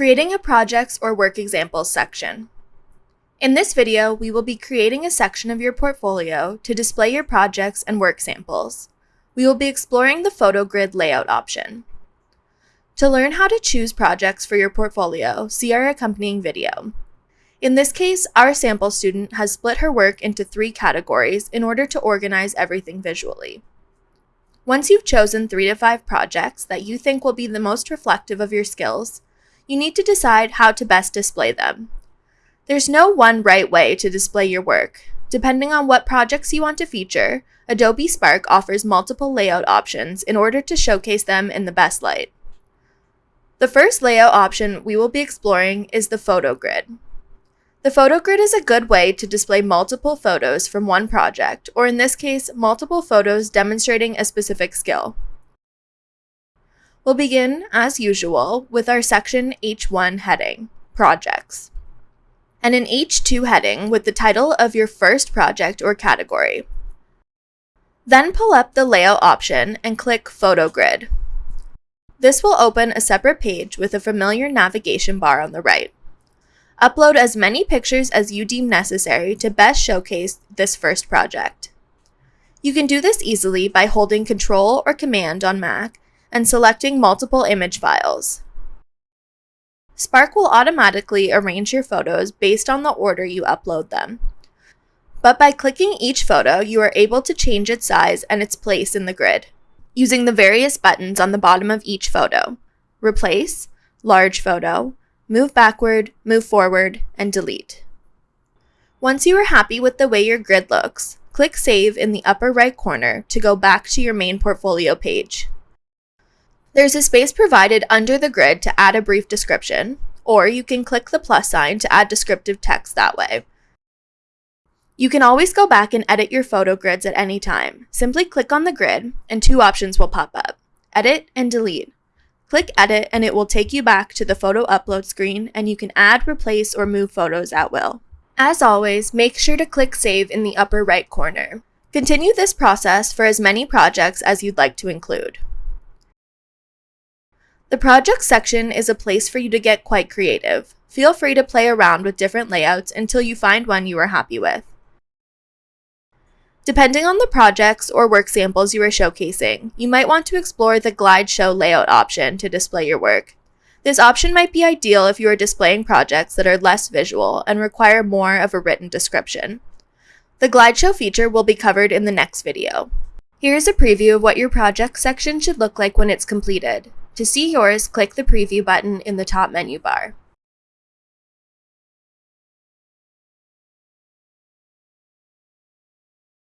Creating a projects or work examples section. In this video, we will be creating a section of your portfolio to display your projects and work samples. We will be exploring the photo grid layout option. To learn how to choose projects for your portfolio, see our accompanying video. In this case, our sample student has split her work into three categories in order to organize everything visually. Once you've chosen three to five projects that you think will be the most reflective of your skills, you need to decide how to best display them. There's no one right way to display your work. Depending on what projects you want to feature, Adobe Spark offers multiple layout options in order to showcase them in the best light. The first layout option we will be exploring is the photo grid. The photo grid is a good way to display multiple photos from one project, or in this case, multiple photos demonstrating a specific skill. We'll begin, as usual, with our section H1 heading, Projects, and an H2 heading with the title of your first project or category. Then pull up the Layout option and click Photo Grid. This will open a separate page with a familiar navigation bar on the right. Upload as many pictures as you deem necessary to best showcase this first project. You can do this easily by holding Control or Command on Mac and selecting multiple image files. Spark will automatically arrange your photos based on the order you upload them. But by clicking each photo, you are able to change its size and its place in the grid, using the various buttons on the bottom of each photo, Replace, Large Photo, Move Backward, Move Forward, and Delete. Once you are happy with the way your grid looks, click Save in the upper right corner to go back to your main portfolio page. There's a space provided under the grid to add a brief description, or you can click the plus sign to add descriptive text that way. You can always go back and edit your photo grids at any time. Simply click on the grid and two options will pop up, Edit and Delete. Click Edit and it will take you back to the photo upload screen and you can add, replace, or move photos at will. As always, make sure to click Save in the upper right corner. Continue this process for as many projects as you'd like to include. The project section is a place for you to get quite creative. Feel free to play around with different layouts until you find one you are happy with. Depending on the projects or work samples you are showcasing, you might want to explore the Glide Show layout option to display your work. This option might be ideal if you are displaying projects that are less visual and require more of a written description. The Glide Show feature will be covered in the next video. Here's a preview of what your project section should look like when it's completed. To see yours, click the preview button in the top menu bar.